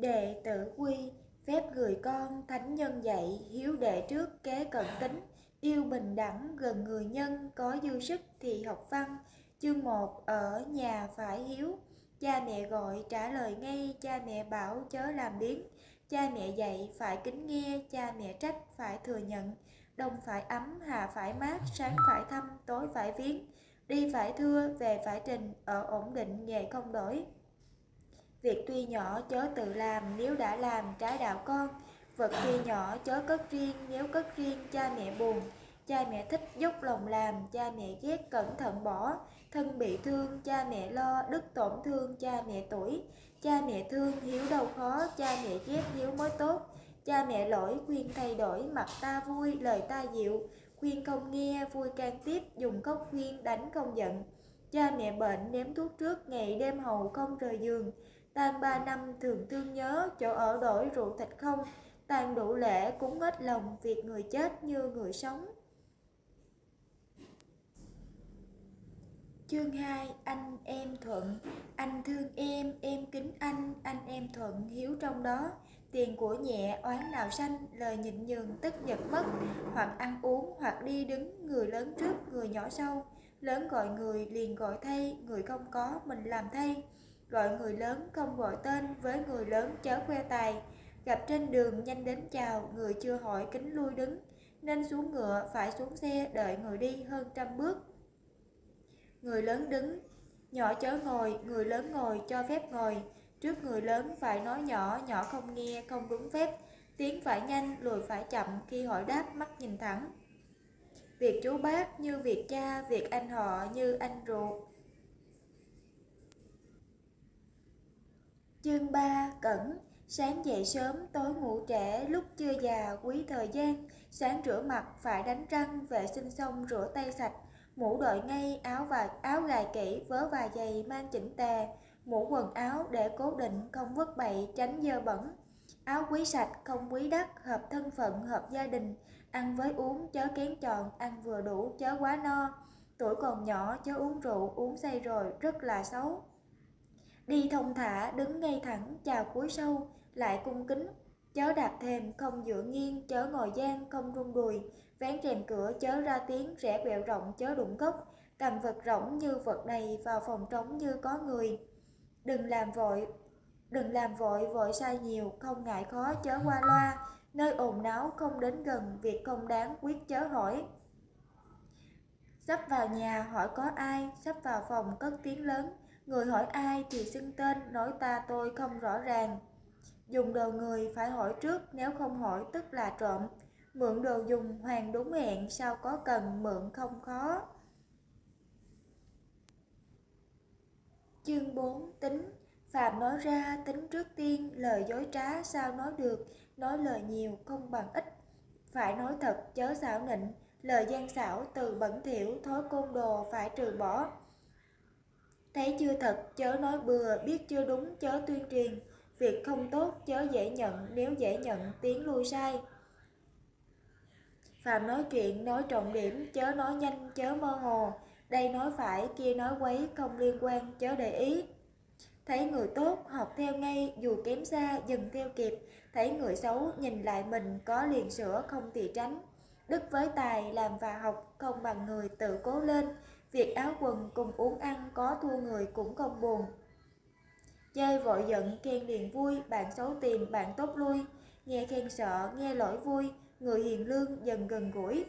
Đệ tử quy, phép gửi con, thánh nhân dạy, hiếu đệ trước kế cận tính, yêu bình đẳng, gần người nhân, có dư sức thì học văn. Chương 1 ở nhà phải hiếu, cha mẹ gọi trả lời ngay, cha mẹ bảo chớ làm biến. Cha mẹ dạy phải kính nghe, cha mẹ trách phải thừa nhận. Đông phải ấm, hạ phải mát, sáng phải thăm, tối phải viếng. Đi phải thưa, về phải trình, ở ổn định nghề không đổi. Việc tuy nhỏ chớ tự làm nếu đã làm trái đạo con Vật tuy nhỏ chớ cất riêng nếu cất riêng cha mẹ buồn Cha mẹ thích dốc lòng làm, cha mẹ ghét cẩn thận bỏ Thân bị thương, cha mẹ lo, đức tổn thương, cha mẹ tuổi. Cha mẹ thương, hiếu đâu khó, cha mẹ ghét hiếu mới tốt. Cha mẹ lỗi, khuyên thay đổi, mặt ta vui, lời ta dịu. Khuyên không nghe, vui can tiếp, dùng cốc khuyên, đánh không giận. Cha mẹ bệnh, ném thuốc trước, ngày đêm hầu không rời giường. Tàn ba năm thường thương nhớ, chỗ ở đổi rượu thịt không. Tàn đủ lễ cúng hết lòng, việc người chết như người sống. Chương 2 Anh em thuận. Anh thương em, em kính anh, anh em thuận hiếu trong đó. Tiền của nhẹ, oán nào sanh, lời nhịn nhường tức giật mất. Hoặc ăn uống, hoặc đi đứng, người lớn trước, người nhỏ sau. Lớn gọi người, liền gọi thay, người không có, mình làm thay. Gọi người lớn không gọi tên, với người lớn chớ khoe tài. Gặp trên đường nhanh đến chào, người chưa hỏi kính lui đứng. Nên xuống ngựa, phải xuống xe, đợi người đi hơn trăm bước. Người lớn đứng, nhỏ chớ ngồi, người lớn ngồi cho phép ngồi. Trước người lớn phải nói nhỏ, nhỏ không nghe, không đúng phép. Tiếng phải nhanh, lùi phải chậm, khi hỏi đáp mắt nhìn thẳng. Việc chú bác như việc cha, việc anh họ như anh ruột. Chương 3 Cẩn Sáng dậy sớm, tối ngủ trễ, lúc chưa già, quý thời gian Sáng rửa mặt, phải đánh răng, vệ sinh xong rửa tay sạch Mũ đội ngay, áo và áo gài kỹ, vớ và giày mang chỉnh tề, mũ quần áo để cố định, không vứt bậy, tránh dơ bẩn. Áo quý sạch, không quý đắt, hợp thân phận, hợp gia đình, ăn với uống chớ kén chọn, ăn vừa đủ chớ quá no. Tuổi còn nhỏ chớ uống rượu, uống say rồi, rất là xấu. Đi thông thả, đứng ngay thẳng, chào cúi sâu, lại cung kính, chớ đạp thềm, không dựa nghiêng, chớ ngồi gian, không rung đùi, vén rèm cửa chớ ra tiếng, rẽ quẹo rộng chớ đụng gốc, cầm vật rỗng như vật đầy vào phòng trống như có người. Đừng làm vội, đừng làm vội vội sai nhiều, không ngại khó chớ qua loa, nơi ồn náo không đến gần, việc không đáng quyết chớ hỏi. Sắp vào nhà hỏi có ai, sắp vào phòng cất tiếng lớn, người hỏi ai thì xưng tên, nói ta tôi không rõ ràng. Dùng đồ người phải hỏi trước, nếu không hỏi tức là trộm. Mượn đồ dùng hoàn đúng hẹn, sao có cần mượn không khó. Chương 4 Tính Phạm nói ra tính trước tiên, lời dối trá sao nói được, nói lời nhiều không bằng ít. Phải nói thật chớ xảo nịnh, lời gian xảo từ bẩn thỉu, thói côn đồ phải trừ bỏ. Thấy chưa thật chớ nói bừa, biết chưa đúng chớ tuyên truyền, việc không tốt chớ dễ nhận, nếu dễ nhận tiếng lui sai. Phạm nói chuyện, nói trọng điểm, chớ nói nhanh, chớ mơ hồ. Đây nói phải, kia nói quấy, không liên quan, chớ để ý. Thấy người tốt, học theo ngay, dù kém xa, dừng theo kịp. Thấy người xấu, nhìn lại mình, có liền sửa, không thì tránh. Đức với tài, làm và học, không bằng người tự cố lên. Việc áo quần cùng uống ăn, có thua người cũng không buồn. Chơi vội giận, khen liền vui, bạn xấu tìm, bạn tốt lui. Nghe khen sợ, nghe lỗi vui, người hiền lương dần gần gũi.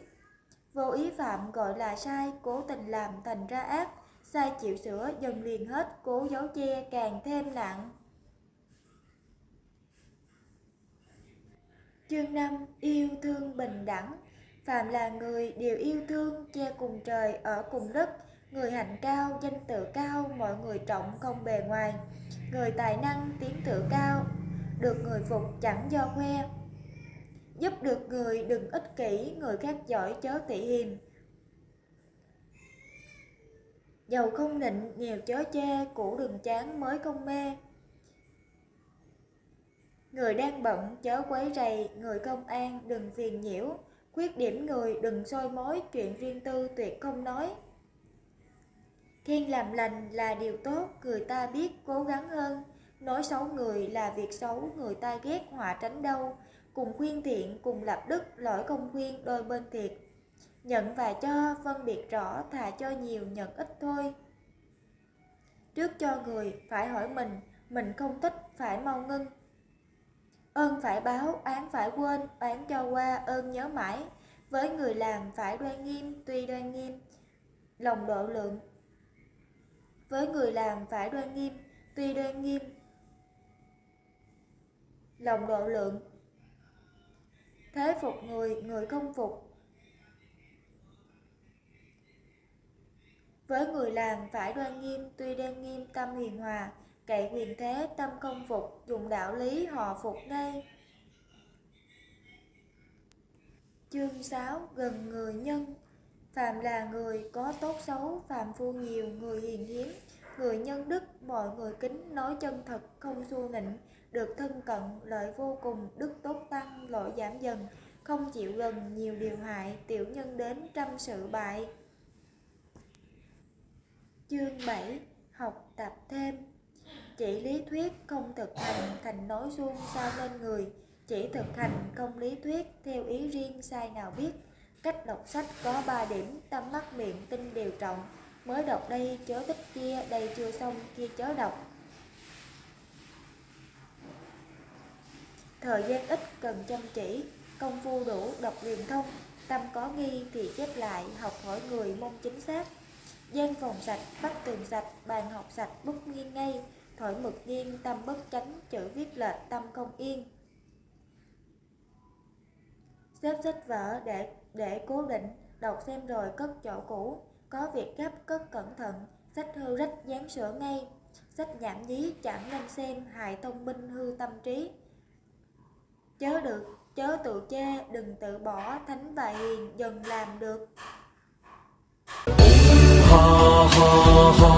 Vô ý phạm gọi là sai, cố tình làm thành ra ác, sai chịu sửa dần liền hết, cố giấu che càng thêm nặng. Chương 5 Yêu thương bình đẳng Phạm là người đều yêu thương, che cùng trời, ở cùng đất, người hạnh cao, danh tự cao, mọi người trọng không bề ngoài, người tài năng, tiếng tự cao, được người phục chẳng do khoe, Giúp được người đừng ích kỷ, người khác giỏi chớ tị hiềm. Giàu không nịnh, nghèo chớ chê, cũ đừng chán mới không mê. Người đang bận chớ quấy rầy, người công an đừng phiền nhiễu, khuyết điểm người đừng soi mối, chuyện riêng tư tuyệt không nói thiên làm lành là điều tốt, người ta biết cố gắng hơn, nói xấu người là việc xấu, người ta ghét họa tránh đâu, cùng khuyên thiện, cùng lập đức, lỗi công khuyên đôi bên thiệt. Nhận và cho, phân biệt rõ, thà cho nhiều nhận ít thôi. Trước cho người, phải hỏi mình, mình không thích, phải mau ngưng. Ơn phải báo, án phải quên, oán cho qua, ơn nhớ mãi. Với người làm phải đoan nghiêm, tuy đoan nghiêm, lòng độ lượng. Với người làm phải đoan nghiêm, tuy đoan nghiêm, lòng độ lượng. Thế phục người, người không phục. Với người làm phải đoan nghiêm, tuy đoan nghiêm tâm hiền hòa, cậy quyền thế tâm không phục, dùng đạo lý họ phục ngay. Chương 6 gần người nhân phạm là người có tốt xấu, phạm phu nhiều, người hiền hiếm, người nhân đức, mọi người kính, nói chân thật, không xu nịnh, được thân cận, lợi vô cùng, đức tốt tăng, lỗi giảm dần, không chịu gần, nhiều điều hại, tiểu nhân đến trăm sự bại. Chương 7 Học tập thêm. Chỉ lý thuyết không thực hành thành nói suông sao lên người. Chỉ thực hành không lý thuyết theo ý riêng sai nào biết. Cách đọc sách có 3 điểm tâm mắt miệng tinh đều trọng. Mới đọc đây chớ tích kia đây chưa xong kia chớ đọc. Thời gian ít cần chăm chỉ Công phu đủ đọc liền thông. Tâm có nghi thì chép lại Học hỏi người mong chính xác. Gian phòng sạch, bắt tường sạch, bàn học sạch, bút nghiêng ngay, thổi mực nghiêng, tâm bất chánh, chữ viết lệch, tâm không yên. Xếp sách vở để để cố định, đọc xem rồi cất chỗ cũ, có việc gấp cất cẩn thận, sách hư rách dán sửa ngay, sách nhảm nhí chẳng nên xem hại thông minh hư tâm trí. Chớ được, chớ tự chê, đừng tự bỏ, thánh và hiền dần làm được. Ha ha ha.